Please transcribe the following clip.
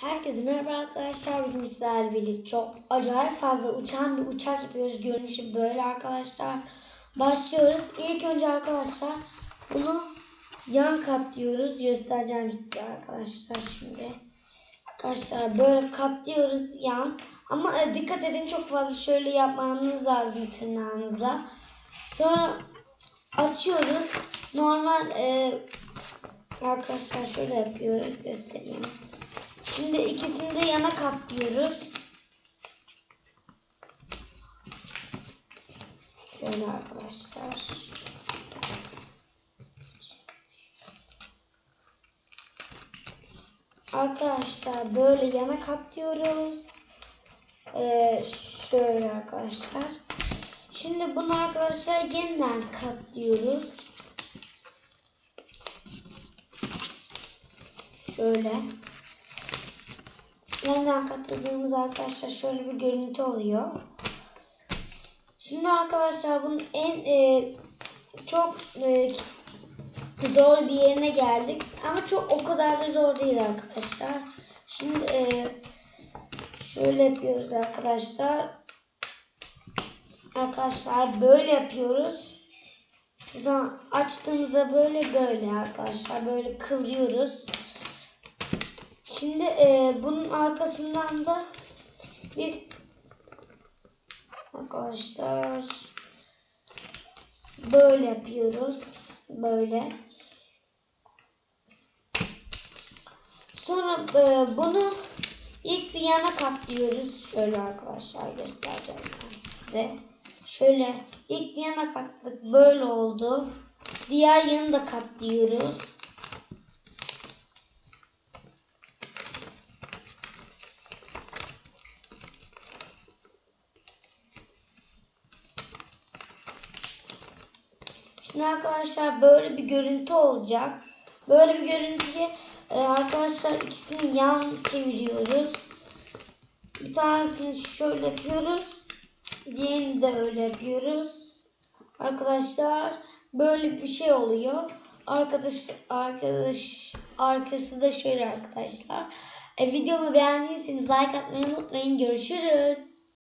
Herkese merhaba arkadaşlar. Bugün sizlerle birlikte çok acayip fazla uçan bir uçak yapıyoruz. Görünüşü böyle arkadaşlar. Başlıyoruz. İlk önce arkadaşlar bunu yan katlıyoruz. Göstereceğim size arkadaşlar şimdi. Arkadaşlar böyle katlıyoruz yan. Ama e, dikkat edin çok fazla şöyle yapmanız lazım tırnağınızla. Sonra açıyoruz. Normal e, arkadaşlar şöyle yapıyoruz. Göstereyim. Şimdi ikisini de yana katlıyoruz. Şöyle arkadaşlar. Arkadaşlar böyle yana katlıyoruz. Ee, şöyle arkadaşlar. Şimdi bunu arkadaşlar yeniden katlıyoruz. Şöyle. Yeniden katladığımız arkadaşlar şöyle bir görüntü oluyor. Şimdi arkadaşlar bunun en e, çok e, zor bir yerine geldik. Ama çok o kadar da zor değil arkadaşlar. Şimdi e, şöyle yapıyoruz arkadaşlar. Arkadaşlar böyle yapıyoruz. Şuradan açtığımızda böyle böyle arkadaşlar böyle kıvrıyoruz. Şimdi e, bunun arkasından da biz arkadaşlar böyle yapıyoruz. Böyle. Sonra e, bunu ilk bir yana katlıyoruz. Şöyle arkadaşlar göstereceğim ben size. Şöyle ilk bir yana kattık. Böyle oldu. Diğer yanı da katlıyoruz. Şimdi arkadaşlar böyle bir görüntü olacak. Böyle bir görüntüye e, arkadaşlar ikisini yan çeviriyoruz. Bir tanesini şöyle yapıyoruz. Diğerini de öyle yapıyoruz. Arkadaşlar böyle bir şey oluyor. Arkadaş arkadaş arkası da şöyle arkadaşlar. E, videomu beğendiyseniz like atmayı unutmayın. Görüşürüz.